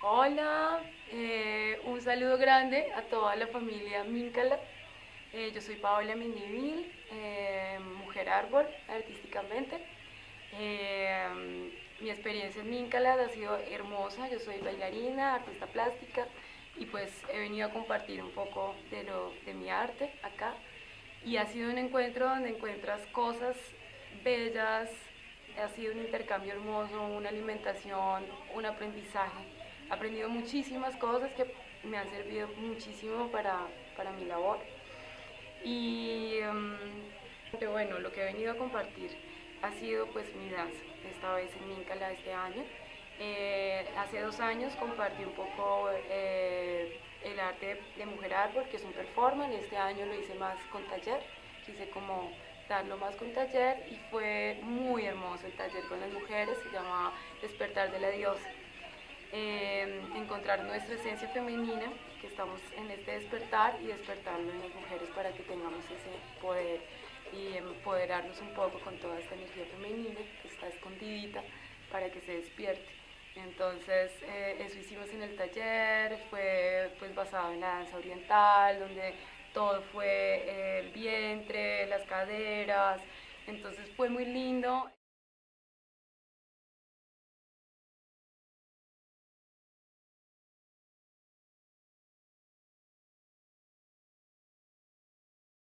Hola, eh, un saludo grande a toda la familia Míncala. Eh, yo soy Paola Mendivil, eh, mujer árbol artísticamente. mi experiencia en Míncala ha sido hermosa, yo soy bailarina, artista plástica y pues he venido a compartir un poco de, lo, de mi arte acá y ha sido un encuentro donde encuentras cosas bellas, ha sido un intercambio hermoso, una alimentación, un aprendizaje. Aprendido muchísimas cosas que me han servido muchísimo para, para mi labor. Y um, bueno, lo que he venido a compartir ha sido pues mi danza, esta vez en Míncala este año. Eh, hace dos años compartí un poco eh, el arte de Mujer Árbol, que es un performance, este año lo hice más con taller, quise como darlo más con taller y fue muy hermoso el taller con las mujeres, se llama Despertar de la Diosa. Eh, encontrar nuestra esencia femenina, que estamos en este despertar y despertarlo en las mujeres para que tengamos ese poder y empoderarnos un poco con toda esta energía femenina que está escondidita para que se despierte. Entonces, eh, eso hicimos en el taller, fue pues basado en la danza oriental, donde todo fue el vientre, las caderas, entonces fue muy lindo.